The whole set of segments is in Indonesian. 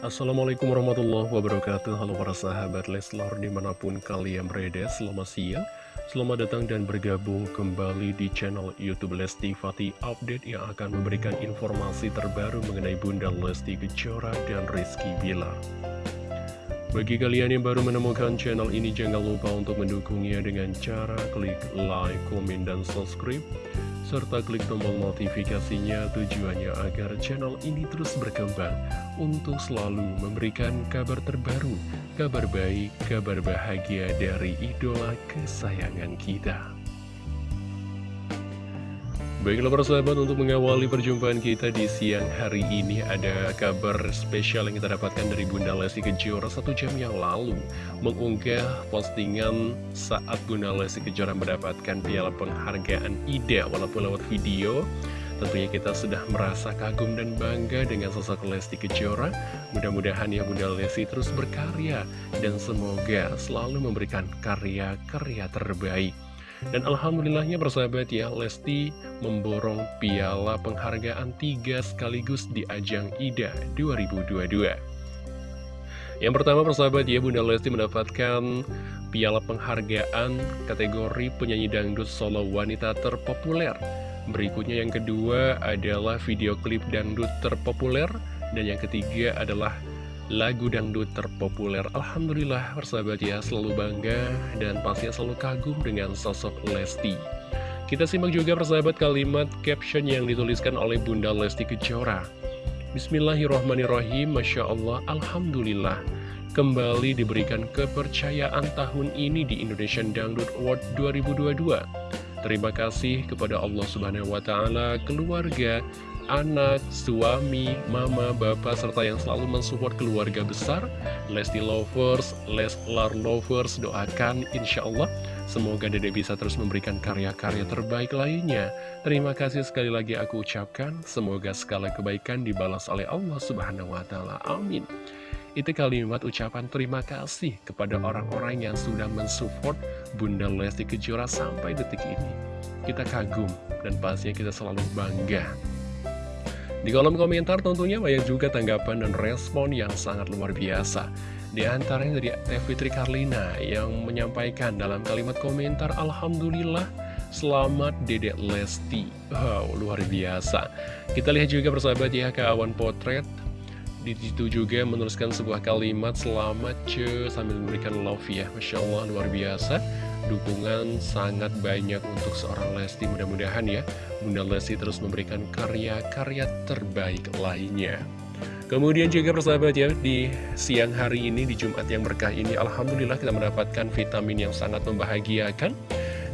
Assalamualaikum warahmatullahi wabarakatuh. Halo para sahabat Leslar di mana pun kalian berada Selamat siang Selamat datang dan bergabung kembali di channel Youtube Lesti Fatih Update Yang akan memberikan informasi terbaru mengenai Bunda Lesti Kejora dan Rizky Bilar Bagi kalian yang baru menemukan channel ini Jangan lupa untuk mendukungnya dengan cara klik like, komen, dan subscribe serta klik tombol notifikasinya tujuannya agar channel ini terus berkembang untuk selalu memberikan kabar terbaru, kabar baik, kabar bahagia dari idola kesayangan kita. Baiklah persahabat untuk mengawali perjumpaan kita di siang hari ini ada kabar spesial yang kita dapatkan dari Bunda Lesti Kejora. Satu jam yang lalu mengunggah postingan saat Bunda Lesti Kejora mendapatkan piala penghargaan IDA. Walaupun lewat video tentunya kita sudah merasa kagum dan bangga dengan sosok Lesti Kejora. Mudah-mudahan ya Bunda Lesti terus berkarya dan semoga selalu memberikan karya-karya terbaik dan Alhamdulillahnya bersahabat ya, Lesti memborong piala penghargaan tiga sekaligus di ajang IDA 2022. Yang pertama persahabat ya, Bunda Lesti mendapatkan piala penghargaan kategori penyanyi dangdut solo wanita terpopuler. Berikutnya yang kedua adalah video klip dangdut terpopuler. Dan yang ketiga adalah lagu dangdut terpopuler. Alhamdulillah persahabat ya selalu bangga dan pastinya selalu kagum dengan sosok Lesti. Kita simak juga persahabat kalimat caption yang dituliskan oleh Bunda Lesti Kejora. Bismillahirrohmanirrohim, Masya Allah, Alhamdulillah. Kembali diberikan kepercayaan tahun ini di Indonesian Dangdut Award 2022. Terima kasih kepada Allah Subhanahu wa Ta'ala, keluarga, anak, suami, mama, bapak, serta yang selalu mensupport keluarga besar, Lesti Lovers, Leslar Lovers, doakan insya Allah semoga Dede bisa terus memberikan karya-karya terbaik lainnya. Terima kasih sekali lagi aku ucapkan, semoga segala kebaikan dibalas oleh Allah Subhanahu wa Ta'ala. Amin. Itu kalimat ucapan terima kasih kepada orang-orang yang sudah mensupport Bunda Lesti Kejora sampai detik ini. Kita kagum dan pastinya kita selalu bangga di kolom komentar tentunya banyak juga tanggapan dan respon yang sangat luar biasa. Di antaranya dari Teh Fitri Karlina yang menyampaikan dalam kalimat komentar Alhamdulillah selamat Dedek Lesti. Wow, luar biasa. Kita lihat juga persahabat ya ke awan potret. Di situ juga menuliskan sebuah kalimat selamat ce sambil memberikan love ya. Masya Allah luar biasa dukungan sangat banyak untuk seorang Lesti mudah-mudahan ya. Bunda Lesti terus memberikan karya-karya terbaik lainnya. Kemudian juga persahabat ya di siang hari ini di Jumat yang berkah ini Alhamdulillah kita mendapatkan vitamin yang sangat membahagiakan.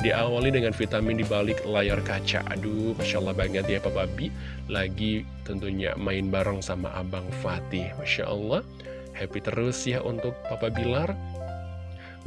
Diawali dengan vitamin di balik layar kaca. Aduh Masya Allah banget ya Papa Bi lagi tentunya main bareng sama Abang Fatih. Masya Allah. Happy terus ya untuk Papa Bilar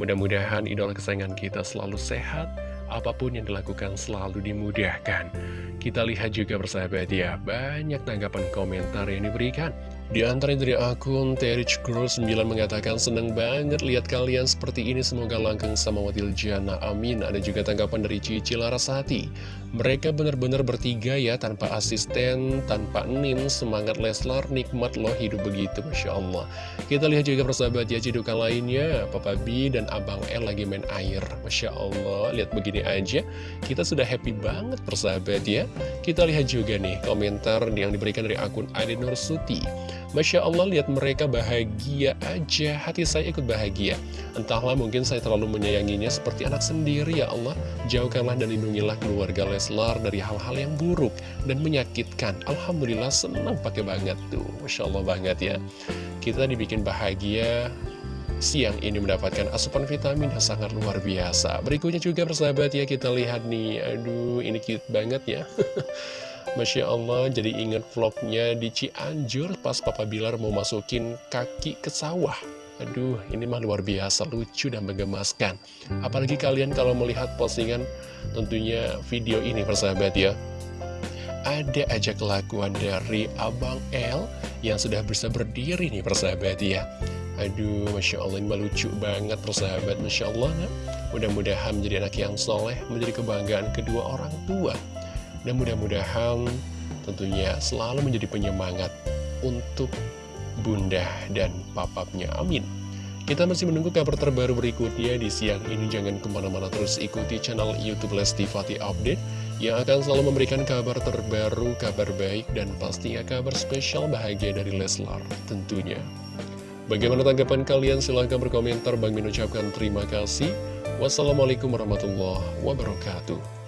Mudah-mudahan idola kesayangan kita selalu sehat, apa pun yang dilakukan selalu dimudahkan. Kita lihat juga bersahabat ya, banyak tanggapan komentar yang diberikan. Di antara dari akun Terich Girl 9 mengatakan seneng banget lihat kalian seperti ini. Semoga langgeng sama Watil Jana. Amin. Ada juga tanggapan dari Cici Larasati. Mereka benar-benar bertiga ya tanpa asisten tanpa nim semangat Leslar nikmat loh hidup begitu Masya Allah. Kita lihat juga persahabat ya cidukan lainnya. Papa B dan Abang L lagi main air. Masya Allah lihat begini aja. Kita sudah happy banget persahabat ya. Kita lihat juga nih komentar yang diberikan dari akun Adi Nursuti Masya Allah lihat mereka bahagia aja, hati saya ikut bahagia. Entahlah mungkin saya terlalu menyayanginya seperti anak sendiri ya Allah. Jauhkanlah dan lindungilah keluarga Leslar dari hal-hal yang buruk dan menyakitkan. Alhamdulillah senang pakai banget tuh, Masya Allah banget ya. Kita dibikin bahagia, siang ini mendapatkan asupan vitamin yang sangat luar biasa. Berikutnya juga persahabat ya kita lihat nih, aduh ini cute banget ya. Masya Allah jadi inget vlognya di Cianjur pas Papa Bilar mau masukin kaki ke sawah. Aduh ini mah luar biasa lucu dan menggemaskan. Apalagi kalian kalau melihat postingan tentunya video ini persahabat ya. Ada aja kelakuan dari Abang L yang sudah bisa berdiri nih persahabat ya. Aduh Masya Allah ini lucu banget persahabat. Masya Allah nah. Mudah-mudahan menjadi anak yang soleh Menjadi kebanggaan kedua orang tua dan mudah-mudahan tentunya selalu menjadi penyemangat untuk bunda dan papapnya. Amin. Kita masih menunggu kabar terbaru berikutnya di siang ini. Jangan ke mana-mana terus ikuti channel Youtube Lesti Fatih Update yang akan selalu memberikan kabar terbaru, kabar baik, dan pastinya kabar spesial bahagia dari Leslar tentunya. Bagaimana tanggapan kalian? Silahkan berkomentar. Bang Min ucapkan terima kasih. Wassalamualaikum warahmatullahi wabarakatuh.